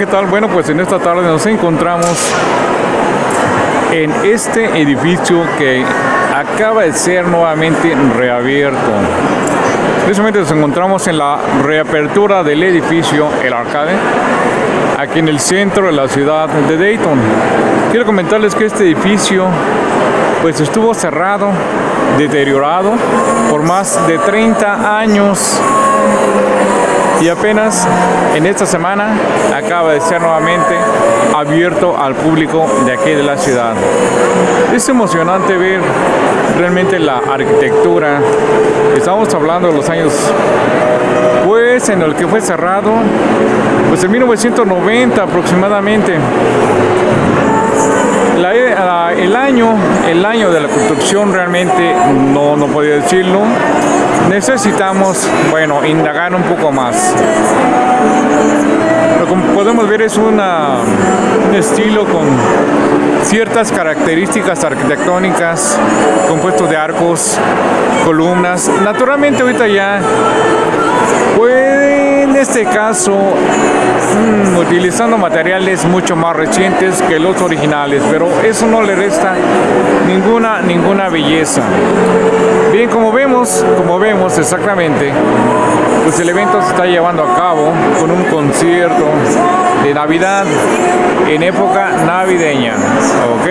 ¿qué tal? Bueno, pues en esta tarde nos encontramos en este edificio que acaba de ser nuevamente reabierto. Precisamente nos encontramos en la reapertura del edificio El Arcade, aquí en el centro de la ciudad de Dayton. Quiero comentarles que este edificio pues estuvo cerrado, deteriorado por más de 30 años y apenas en esta semana acaba de ser nuevamente abierto al público de aquí de la ciudad. Es emocionante ver realmente la arquitectura. Estamos hablando de los años pues en el que fue cerrado pues en 1990 aproximadamente el año el año de la construcción realmente no no podía decirlo necesitamos, bueno, indagar un poco más. Lo que podemos ver es una, un estilo con ciertas características arquitectónicas, compuesto de arcos, columnas. Naturalmente ahorita ya puede en este caso mmm, utilizando materiales mucho más recientes que los originales, pero eso no le resta ninguna ninguna belleza. Bien, como vemos, como vemos exactamente, pues el evento se está llevando a cabo con un concierto de Navidad en época navideña, ¿ok?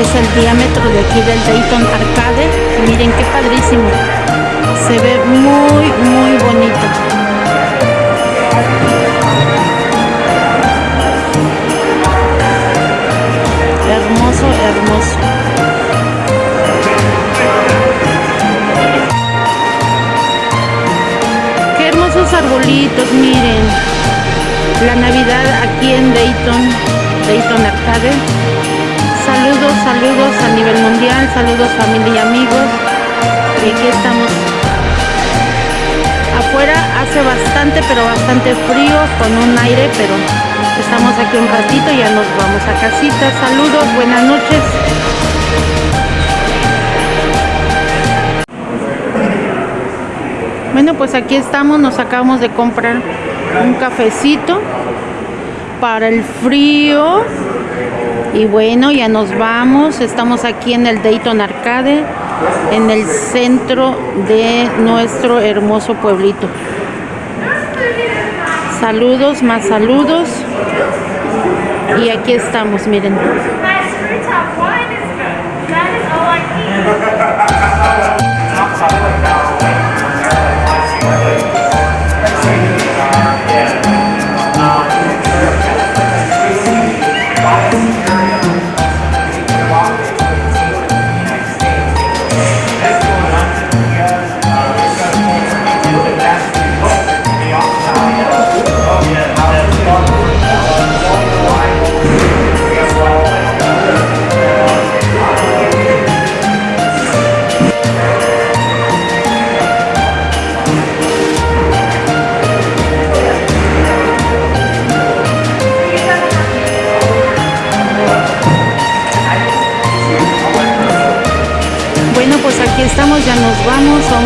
Es el diámetro de aquí del Dayton Arcade. Miren qué padrísimo. Se ve muy, muy bonito. Saludos familia y amigos. Y aquí estamos. Afuera hace bastante, pero bastante frío, con un aire, pero estamos aquí un ratito, ya nos vamos a casita. Saludos, buenas noches. Bueno, pues aquí estamos, nos acabamos de comprar un cafecito para el frío. Y bueno, ya nos vamos. Estamos aquí en el Dayton Arcade, en el centro de nuestro hermoso pueblito. Saludos, más saludos. Y aquí estamos, miren.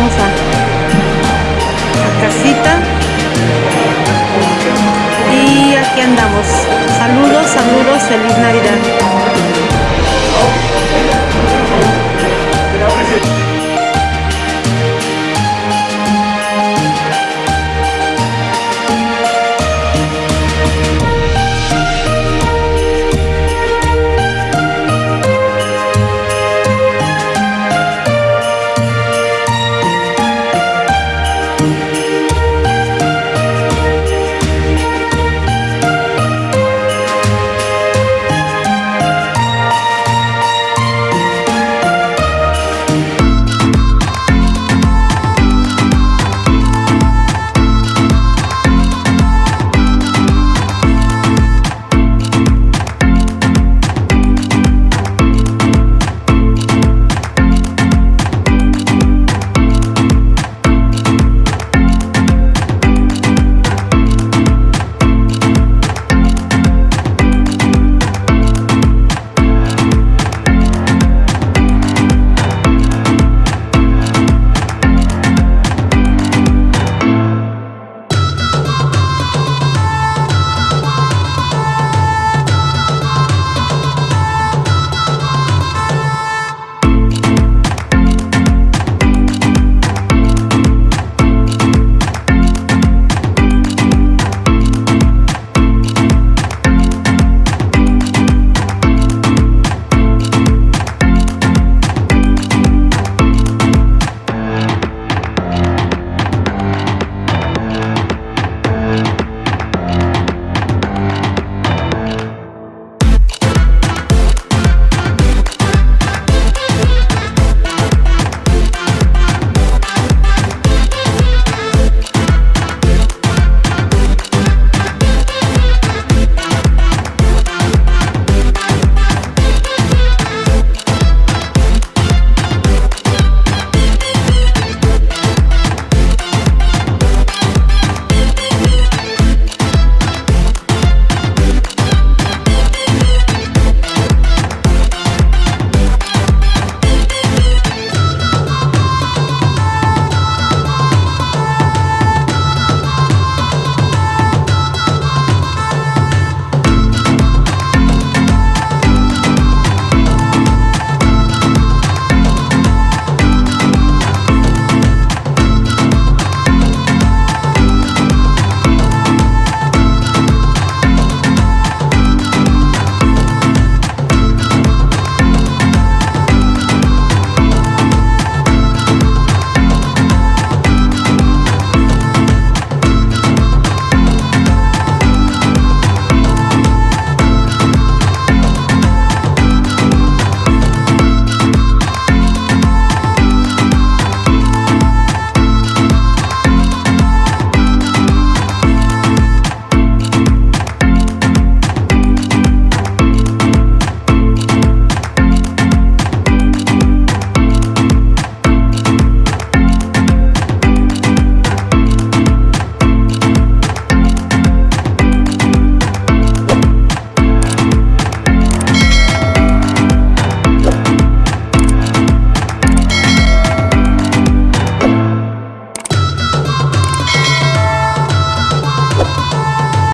Vamos, a, a casita. Y aquí andamos. Saludos, saludos, feliz Navidad.